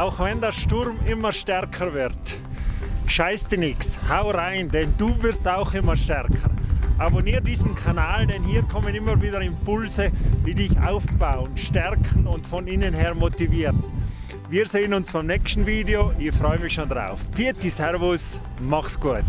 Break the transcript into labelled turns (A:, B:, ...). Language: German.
A: auch wenn der Sturm immer stärker wird. Scheiß dir nix, hau rein, denn du wirst auch immer stärker. Abonnier diesen Kanal, denn hier kommen immer wieder Impulse, die dich aufbauen, stärken und von innen her motivieren. Wir sehen uns beim nächsten Video, ich freue mich schon drauf. Vierte Servus, mach's gut!